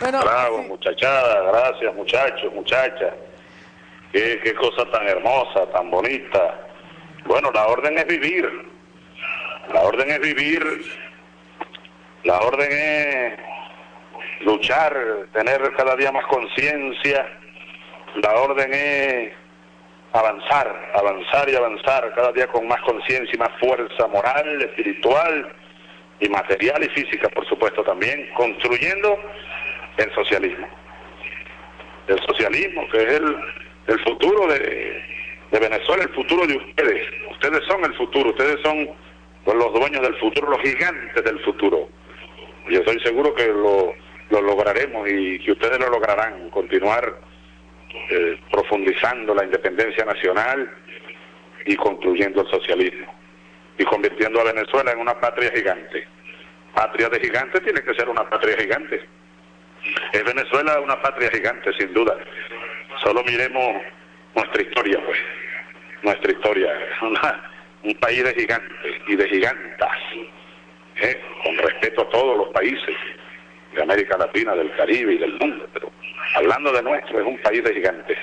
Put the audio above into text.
Bravo, muchachada, gracias muchachos, muchachas. Qué, qué cosa tan hermosa, tan bonita. Bueno, la orden es vivir. La orden es vivir. La orden es luchar, tener cada día más conciencia. La orden es avanzar, avanzar y avanzar cada día con más conciencia y más fuerza moral, espiritual y material y física, por supuesto, también, construyendo el socialismo. El socialismo, que es el, el futuro de, de Venezuela, el futuro de ustedes. Ustedes son el futuro, ustedes son los dueños del futuro, los gigantes del futuro. Yo estoy seguro que lo, lo lograremos y que ustedes lo lograrán, continuar eh, profundizando la independencia nacional y construyendo el socialismo y convirtiendo a Venezuela en una patria gigante. Patria de gigantes tiene que ser una patria gigante. Es Venezuela una patria gigante, sin duda. Solo miremos nuestra historia, pues. Nuestra historia. Es un país de gigantes y de gigantas. ¿eh? Con respeto a todos los países de América Latina, del Caribe y del mundo. Pero hablando de nuestro, es un país de gigantes.